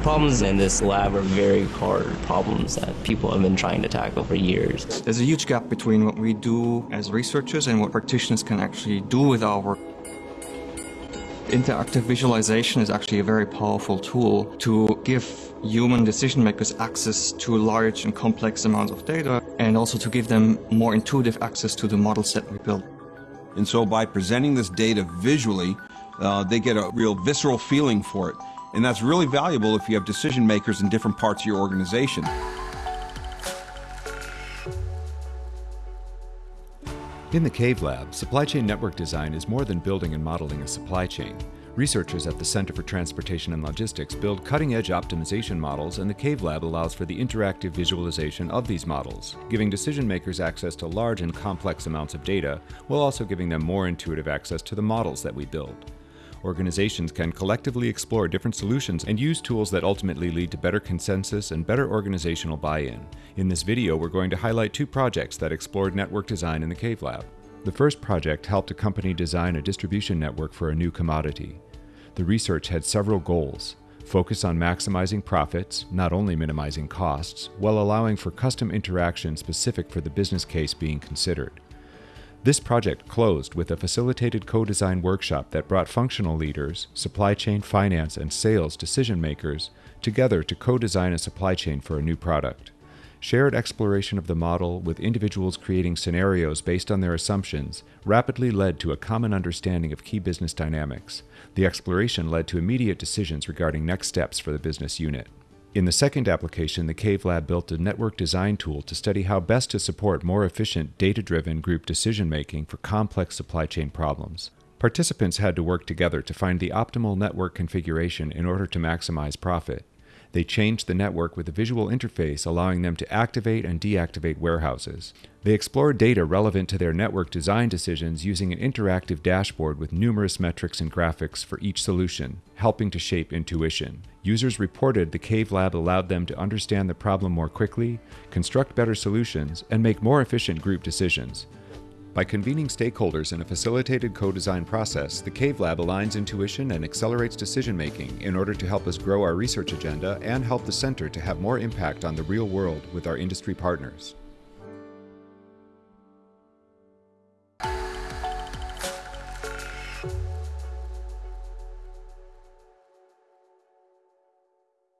problems in this lab are very hard problems that people have been trying to tackle for years. There's a huge gap between what we do as researchers and what practitioners can actually do with our work. Interactive visualization is actually a very powerful tool to give human decision makers access to large and complex amounts of data and also to give them more intuitive access to the models that we build. And so by presenting this data visually, uh, they get a real visceral feeling for it. And that's really valuable if you have decision makers in different parts of your organization. In the CAVE Lab, supply chain network design is more than building and modeling a supply chain. Researchers at the Center for Transportation and Logistics build cutting-edge optimization models and the CAVE Lab allows for the interactive visualization of these models, giving decision makers access to large and complex amounts of data, while also giving them more intuitive access to the models that we build. Organizations can collectively explore different solutions and use tools that ultimately lead to better consensus and better organizational buy-in. In this video, we're going to highlight two projects that explored network design in the CAVE Lab. The first project helped a company design a distribution network for a new commodity. The research had several goals. Focus on maximizing profits, not only minimizing costs, while allowing for custom interaction specific for the business case being considered. This project closed with a facilitated co-design workshop that brought functional leaders, supply chain finance and sales decision makers together to co-design a supply chain for a new product. Shared exploration of the model with individuals creating scenarios based on their assumptions rapidly led to a common understanding of key business dynamics. The exploration led to immediate decisions regarding next steps for the business unit. In the second application, the CAVE Lab built a network design tool to study how best to support more efficient, data-driven group decision-making for complex supply chain problems. Participants had to work together to find the optimal network configuration in order to maximize profit. They changed the network with a visual interface allowing them to activate and deactivate warehouses. They explored data relevant to their network design decisions using an interactive dashboard with numerous metrics and graphics for each solution, helping to shape intuition. Users reported the CAVE Lab allowed them to understand the problem more quickly, construct better solutions, and make more efficient group decisions. By convening stakeholders in a facilitated co-design process, the CAVE Lab aligns intuition and accelerates decision-making in order to help us grow our research agenda and help the center to have more impact on the real world with our industry partners.